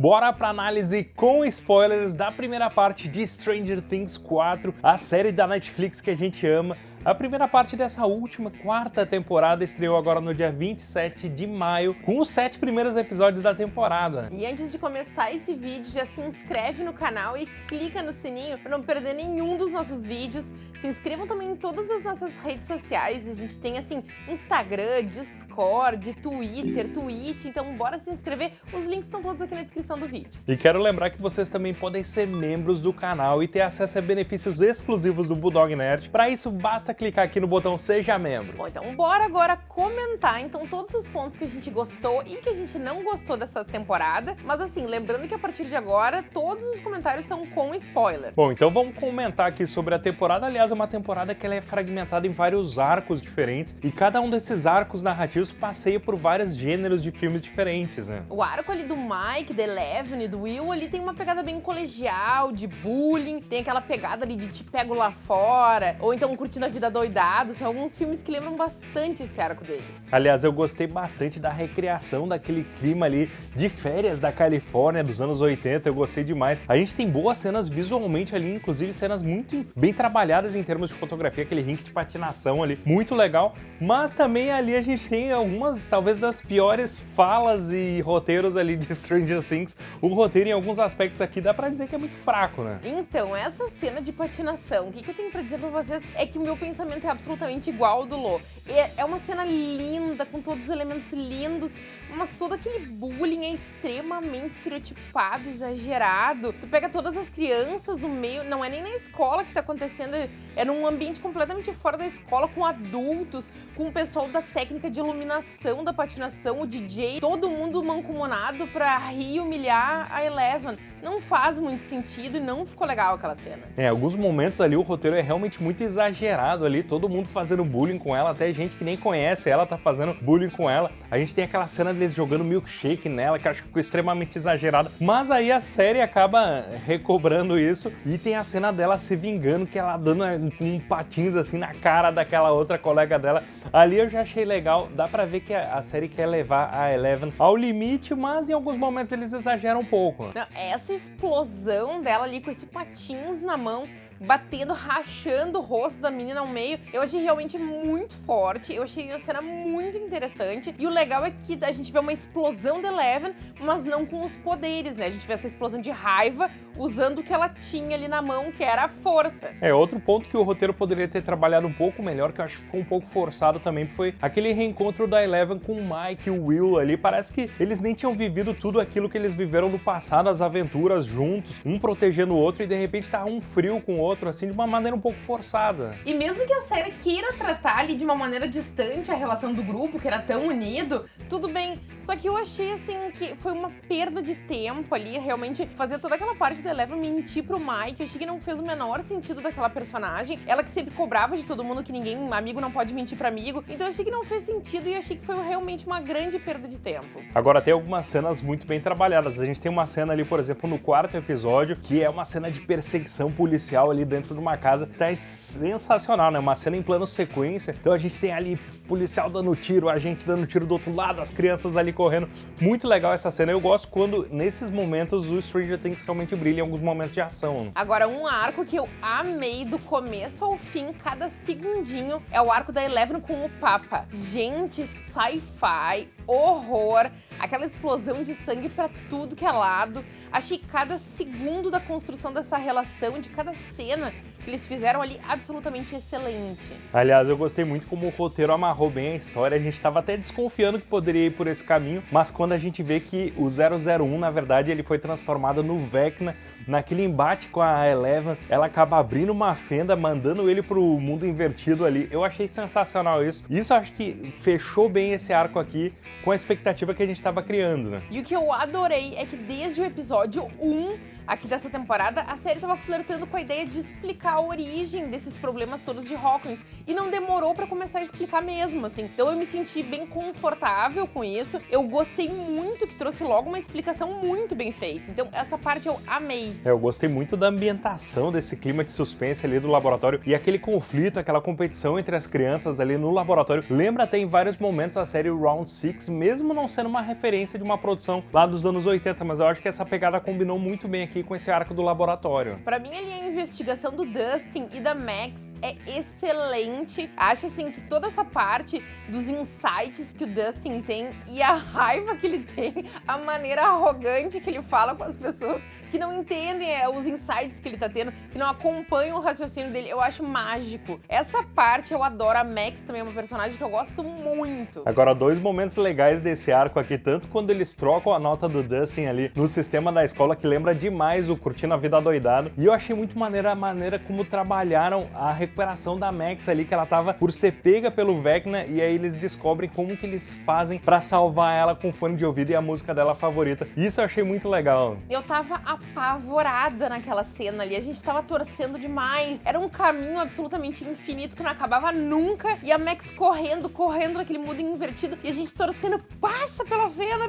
Bora pra análise com spoilers da primeira parte de Stranger Things 4, a série da Netflix que a gente ama, a primeira parte dessa última, quarta temporada, estreou agora no dia 27 de maio, com os sete primeiros episódios da temporada. E antes de começar esse vídeo, já se inscreve no canal e clica no sininho para não perder nenhum dos nossos vídeos. Se inscrevam também em todas as nossas redes sociais, a gente tem assim, Instagram, Discord, Twitter, Twitch, então bora se inscrever, os links estão todos aqui na descrição do vídeo. E quero lembrar que vocês também podem ser membros do canal e ter acesso a benefícios exclusivos do Bulldog Nerd. Para isso, basta basta clicar aqui no botão Seja Membro. Bom, então bora agora comentar então todos os pontos que a gente gostou e que a gente não gostou dessa temporada. Mas assim, lembrando que a partir de agora, todos os comentários são com spoiler. Bom, então vamos comentar aqui sobre a temporada. Aliás, é uma temporada que ela é fragmentada em vários arcos diferentes e cada um desses arcos narrativos passeia por vários gêneros de filmes diferentes, né? O arco ali do Mike, da Eleven e do Will ali tem uma pegada bem colegial, de bullying, tem aquela pegada ali de te pego lá fora, ou então curtindo a vida vida doidado, são alguns filmes que lembram bastante esse arco deles. Aliás, eu gostei bastante da recriação daquele clima ali de férias da Califórnia dos anos 80, eu gostei demais. A gente tem boas cenas visualmente ali, inclusive cenas muito bem trabalhadas em termos de fotografia, aquele rink de patinação ali, muito legal, mas também ali a gente tem algumas, talvez das piores falas e roteiros ali de Stranger Things. O roteiro em alguns aspectos aqui dá pra dizer que é muito fraco, né? Então, essa cena de patinação, o que, que eu tenho pra dizer pra vocês é que o meu pensamento é absolutamente igual ao do Lô. É, é uma cena linda, com todos os elementos lindos, mas todo aquele bullying é extremamente estereotipado, exagerado. Tu pega todas as crianças no meio, não é nem na escola que tá acontecendo, é num ambiente completamente fora da escola, com adultos, com o pessoal da técnica de iluminação da patinação, o DJ, todo mundo mancomunado pra rir e humilhar a Eleven. Não faz muito sentido e não ficou legal aquela cena. É, alguns momentos ali o roteiro é realmente muito exagerado ali, todo mundo fazendo bullying com ela, até gente que nem conhece ela tá fazendo bullying com ela. A gente tem aquela cena deles jogando milkshake nela, que acho que ficou extremamente exagerada. Mas aí a série acaba recobrando isso e tem a cena dela se vingando, que ela dando um patins assim na cara daquela outra colega dela. Ali eu já achei legal, dá pra ver que a série quer levar a Eleven ao limite, mas em alguns momentos eles exageram um pouco. Não, essa explosão dela ali com esse patins na mão batendo, rachando o rosto da menina ao meio. Eu achei realmente muito forte, eu achei a cena muito interessante. E o legal é que a gente vê uma explosão da Eleven, mas não com os poderes, né? A gente vê essa explosão de raiva usando o que ela tinha ali na mão, que era a força. É, outro ponto que o roteiro poderia ter trabalhado um pouco melhor, que eu acho que ficou um pouco forçado também, foi aquele reencontro da Eleven com o Mike e o Will ali. Parece que eles nem tinham vivido tudo aquilo que eles viveram no passado, as aventuras juntos, um protegendo o outro, e de repente tá um frio com o outro, assim, de uma maneira um pouco forçada. E mesmo que a série queira tratar ali de uma maneira distante a relação do grupo, que era tão unido, tudo bem. Só que eu achei, assim, que foi uma perda de tempo ali, realmente, fazer toda aquela parte da Eleven mentir pro Mike. Eu achei que não fez o menor sentido daquela personagem. Ela que sempre cobrava de todo mundo que ninguém, amigo não pode mentir pra amigo. Então eu achei que não fez sentido e achei que foi realmente uma grande perda de tempo. Agora tem algumas cenas muito bem trabalhadas. A gente tem uma cena ali, por exemplo, no quarto episódio, que é uma cena de perseguição policial ali dentro de uma casa. Tá sensacional, né? Uma cena em plano sequência. Então a gente tem ali policial dando tiro, a gente dando tiro do outro lado, as crianças ali correndo. Muito legal essa cena. Eu gosto quando, nesses momentos, o Stranger Things realmente brilha em alguns momentos de ação. Agora, um arco que eu amei do começo ao fim, cada segundinho, é o arco da Eleven com o Papa. Gente, sci-fi, horror, aquela explosão de sangue pra tudo que é lado. Achei cada segundo da construção dessa relação, de cada cena que eles fizeram ali absolutamente excelente. Aliás, eu gostei muito como o roteiro amarrou bem a história. A gente estava até desconfiando que poderia ir por esse caminho, mas quando a gente vê que o 001, na verdade, ele foi transformado no Vecna, naquele embate com a Eleven, ela acaba abrindo uma fenda, mandando ele pro mundo invertido ali. Eu achei sensacional isso. Isso acho que fechou bem esse arco aqui com a expectativa que a gente estava criando, né? E o que eu adorei é que desde o episódio 1 aqui dessa temporada, a série tava flertando com a ideia de explicar a origem desses problemas todos de Hawkins. E não demorou pra começar a explicar mesmo, assim. Então eu me senti bem confortável com isso. Eu gostei muito que trouxe logo uma explicação muito bem feita. Então essa parte eu amei. É, eu gostei muito da ambientação desse clima de suspense ali do laboratório e aquele conflito, aquela competição entre as crianças ali no laboratório. Lembra até em vários momentos a série Round 6, mesmo não sendo uma referência de uma produção lá dos anos 80, mas eu acho que essa pegada combinou muito bem aqui com esse arco do laboratório. Pra mim ali a investigação do Dustin e da Max é excelente. Acho assim que toda essa parte dos insights que o Dustin tem e a raiva que ele tem, a maneira arrogante que ele fala com as pessoas que não entendem é, os insights que ele tá tendo, que não acompanham o raciocínio dele, eu acho mágico. Essa parte eu adoro, a Max também é uma personagem que eu gosto muito. Agora, dois momentos legais desse arco aqui, tanto quando eles trocam a nota do Dustin ali no sistema da escola, que lembra demais o Curtindo a Vida Doidado, e eu achei muito maneira a maneira como trabalharam a recuperação da Max ali, que ela tava por ser pega pelo Vecna, e aí eles descobrem como que eles fazem pra salvar ela com fone de ouvido e a música dela favorita. Isso eu achei muito legal. Eu tava apavorada naquela cena ali. A gente tava torcendo demais. Era um caminho absolutamente infinito que não acabava nunca. E a Max correndo, correndo naquele mundo invertido. E a gente torcendo, passa pela venda,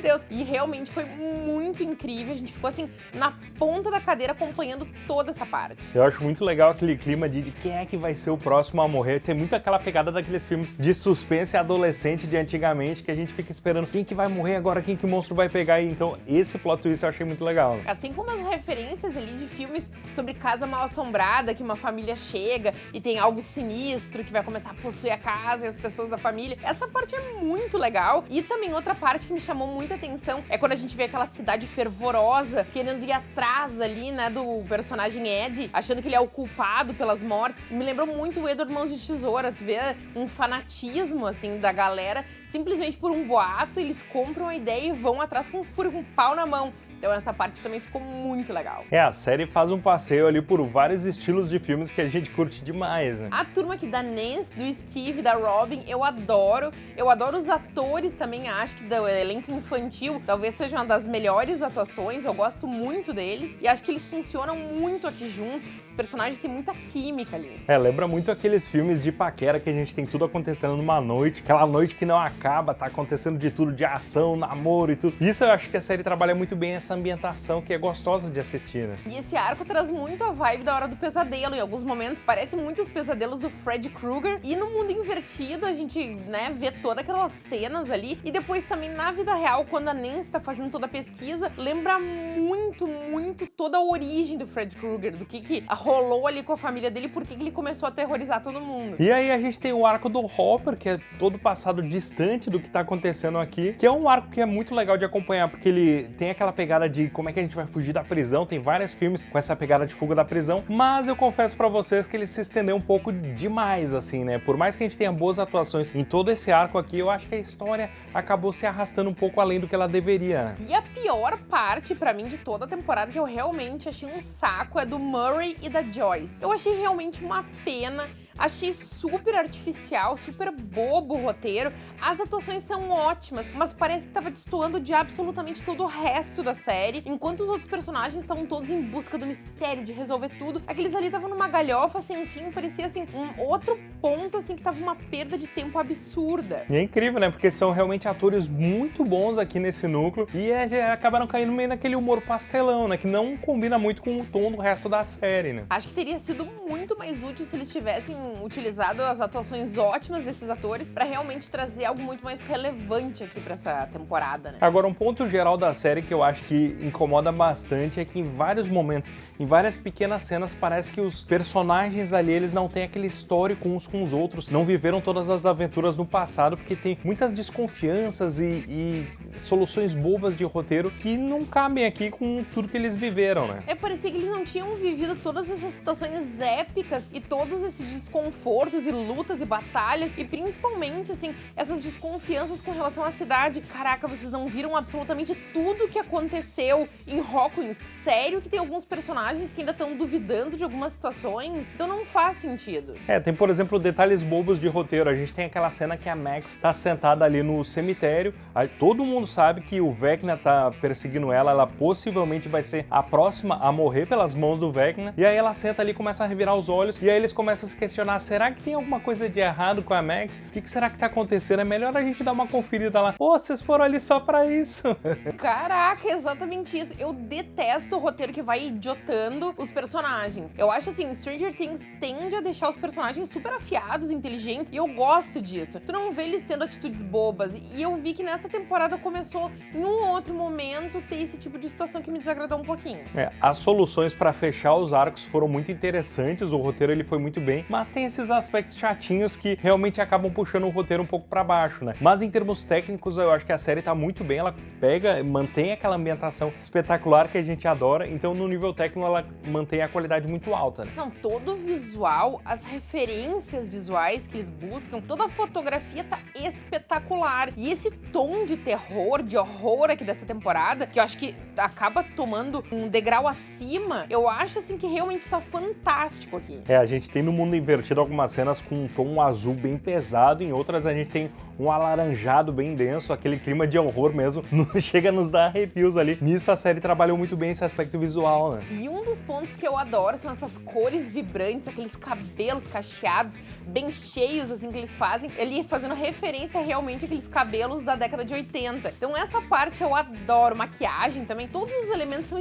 de Deus. E realmente foi muito incrível. A gente ficou assim, na ponta da cadeira acompanhando toda essa parte. Eu acho muito legal aquele clima de, de quem é que vai ser o próximo a morrer. Tem muito aquela pegada daqueles filmes de suspense adolescente de antigamente que a gente fica esperando quem que vai morrer agora, quem que o monstro vai pegar. E então esse plot twist eu achei muito legal. Assim como as referências ali de filmes sobre casa mal assombrada, que uma família chega e tem algo sinistro que vai começar a possuir a casa e as pessoas da família. Essa parte é muito legal. E também outra parte que me chamou muita atenção é quando a gente vê aquela cidade fervorosa querendo ir atrás ali, né, do personagem Ed, achando que ele é o culpado pelas mortes. Me lembrou muito o Edward Mãos de Tesoura. Tu vê um fanatismo, assim, da galera. Simplesmente por um boato, eles compram a ideia e vão atrás com um furo, com um pau na mão. Então essa parte também ficou muito legal. É, a série faz um passeio ali por vários estilos de filmes que a gente curte demais, né? A turma aqui da Nance, do Steve, da Robin, eu adoro. Eu adoro os atores também, acho que do elenco infantil talvez seja uma das melhores atuações, eu gosto muito deles. E acho que eles funcionam muito aqui juntos, os personagens têm muita química ali. É, lembra muito aqueles filmes de paquera que a gente tem tudo acontecendo numa noite, aquela noite que não acaba, tá acontecendo de tudo, de ação, namoro e tudo. Isso eu acho que a série trabalha muito bem essa ambientação que é gostosa de assistir, né? E esse arco traz muito a vibe da Hora do Pesadelo. Em alguns momentos parece muito os pesadelos do Fred Krueger. E no mundo invertido a gente, né, vê todas aquelas cenas ali. E depois também na vida real, quando a Nancy tá fazendo toda a pesquisa, lembra muito, muito toda a origem do Fred Krueger, do que que rolou ali com a família dele, por que ele começou a aterrorizar todo mundo. E aí a gente tem o arco do Hopper, que é todo passado distante do que tá acontecendo aqui, que é um arco que é muito legal de acompanhar, porque ele tem aquela pegada de como é que a gente vai fugir da prisão, tem vários filmes com essa pegada de fuga da prisão, mas eu confesso pra vocês que ele se estendeu um pouco demais, assim, né? Por mais que a gente tenha boas atuações em todo esse arco aqui, eu acho que a história acabou se arrastando um pouco além do que ela deveria. E a pior parte, pra mim, de toda a temporada, que eu realmente achei um saco, é do Murray e da Joyce. Eu achei realmente uma pena Achei super artificial, super bobo o roteiro. As atuações são ótimas, mas parece que tava destoando de absolutamente todo o resto da série. Enquanto os outros personagens estavam todos em busca do mistério, de resolver tudo, aqueles ali estavam numa galhofa sem assim, fim, parecia assim, um outro ponto assim que tava uma perda de tempo absurda. E é incrível, né? Porque são realmente atores muito bons aqui nesse núcleo e é, acabaram caindo meio naquele humor pastelão, né? Que não combina muito com o tom do resto da série, né? Acho que teria sido muito mais útil se eles tivessem utilizado as atuações ótimas desses atores para realmente trazer algo muito mais relevante aqui para essa temporada, né? Agora, um ponto geral da série que eu acho que incomoda bastante é que em vários momentos, em várias pequenas cenas, parece que os personagens ali, eles não têm aquele histórico uns com os outros, não viveram todas as aventuras no passado, porque tem muitas desconfianças e, e soluções bobas de roteiro que não cabem aqui com tudo que eles viveram, né? É, parecia que eles não tinham vivido todas essas situações épicas e todos esses desconfianças desconfortos e lutas e batalhas e principalmente, assim, essas desconfianças com relação à cidade. Caraca, vocês não viram absolutamente tudo que aconteceu em Hawkins? Sério que tem alguns personagens que ainda estão duvidando de algumas situações? Então não faz sentido. É, tem, por exemplo, detalhes bobos de roteiro. A gente tem aquela cena que a Max tá sentada ali no cemitério, aí todo mundo sabe que o Vecna tá perseguindo ela, ela possivelmente vai ser a próxima a morrer pelas mãos do Vecna, e aí ela senta ali e começa a revirar os olhos, e aí eles começam a se questionar, será que tem alguma coisa de errado com a Max? O que, que será que tá acontecendo? É melhor a gente dar uma conferida lá. Pô, vocês foram ali só pra isso. Caraca, exatamente isso. Eu detesto o roteiro que vai idiotando os personagens. Eu acho assim, Stranger Things tende a deixar os personagens super afiados, inteligentes, e eu gosto disso. Tu não vê eles tendo atitudes bobas, e eu vi que nessa temporada começou, em um outro momento, ter esse tipo de situação que me desagradou um pouquinho. É, as soluções para fechar os arcos foram muito interessantes, o roteiro ele foi muito bem, mas tem esses aspectos chatinhos que realmente acabam puxando o roteiro um pouco para baixo, né? Mas em termos técnicos, eu acho que a série tá muito bem, ela pega, mantém aquela ambientação espetacular que a gente adora, então no nível técnico ela mantém a qualidade muito alta, né? Não, todo o visual, as referências visuais que eles buscam, toda a fotografia tá espetacular. E esse tom de terror, de horror aqui dessa temporada, que eu acho que acaba tomando um degrau acima, eu acho assim que realmente tá fantástico aqui. É, a gente tem no mundo invertido algumas cenas com um tom azul bem pesado, em outras a gente tem um alaranjado bem denso, aquele clima de horror mesmo, chega a nos dar arrepios ali. Nisso a série trabalhou muito bem esse aspecto visual, né? E um dos pontos que eu adoro são essas cores vibrantes, aqueles cabelos cacheados, bem cheios assim que eles fazem, ele fazendo referência realmente àqueles cabelos da década de 80. Então essa parte eu adoro, maquiagem também, todos os elementos são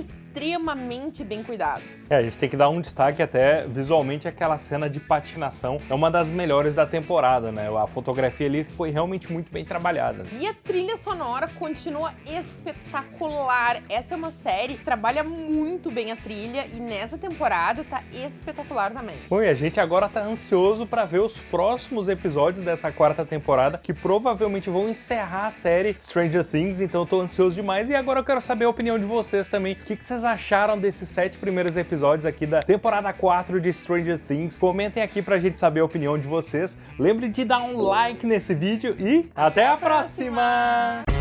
bem cuidados. É, a gente tem que dar um destaque até visualmente aquela cena de patinação, é uma das melhores da temporada, né? A fotografia ali foi realmente muito bem trabalhada. E a trilha sonora continua espetacular. Essa é uma série que trabalha muito bem a trilha e nessa temporada tá espetacular também. Bom, e a gente agora tá ansioso para ver os próximos episódios dessa quarta temporada, que provavelmente vão encerrar a série Stranger Things, então eu tô ansioso demais. E agora eu quero saber a opinião de vocês também. O que, que vocês acharam desses sete primeiros episódios aqui da temporada 4 de Stranger Things? Comentem aqui pra gente saber a opinião de vocês. Lembre de dar um like nesse vídeo e até, até a próxima. próxima.